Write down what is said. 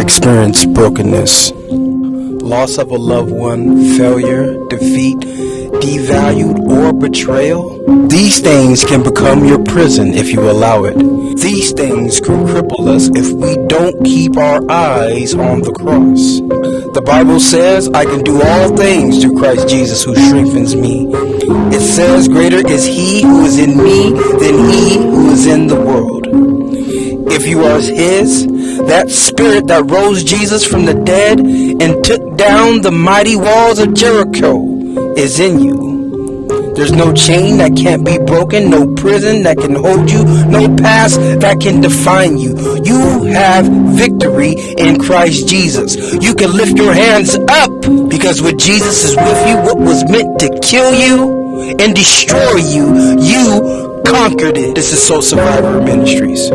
experience brokenness, loss of a loved one, failure, defeat, devalued, or betrayal, these things can become your prison if you allow it. These things can cripple us if we don't keep our eyes on the cross. The Bible says, I can do all things through Christ Jesus who strengthens me. It says, Greater is he who is in me than he who is in the world. If you are his, that spirit that rose Jesus from the dead and took down the mighty walls of Jericho is in you. There's no chain that can't be broken, no prison that can hold you, no past that can define you. You have victory in Christ Jesus. You can lift your hands up because when Jesus is with you, what was meant to kill you and destroy you, you conquered it. This is Soul Survivor Ministries.